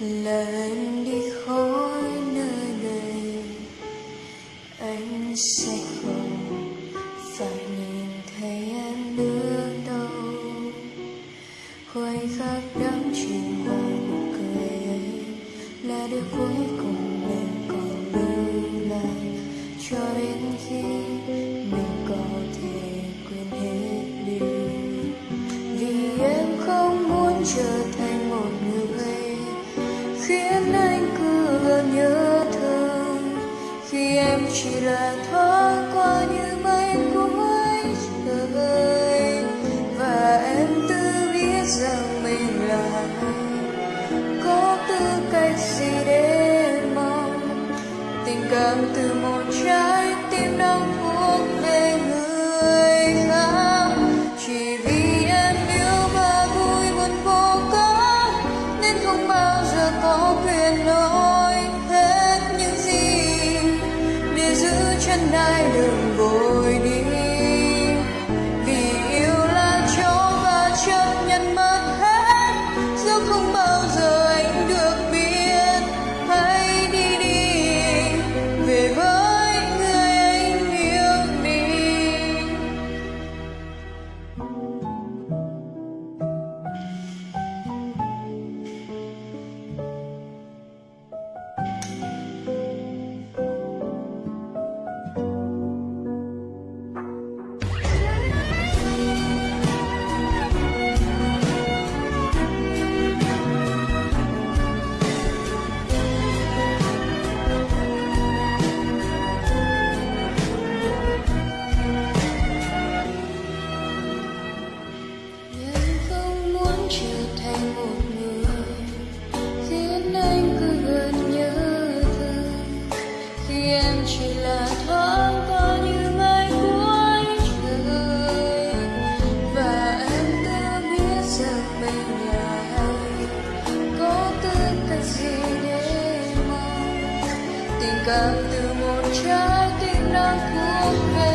lần đi khỏi nơi này anh sẽ không phải nhìn thấy em nữa đâu. Khoảnh khắc đắm chìm vào nụ cười ấy là điều cuối cùng em còn lưu lại. Cho đến khi mình có thể quên hết đi, vì em không muốn trở thành khiến anh cứ nhớ thương. Khi em chỉ là thoáng qua như mây cuối trời và em tự biết rằng mình là có tư cách gì để mong tình cảm từ một trái nay đường vội cảm từ một trái tim đang thuộc về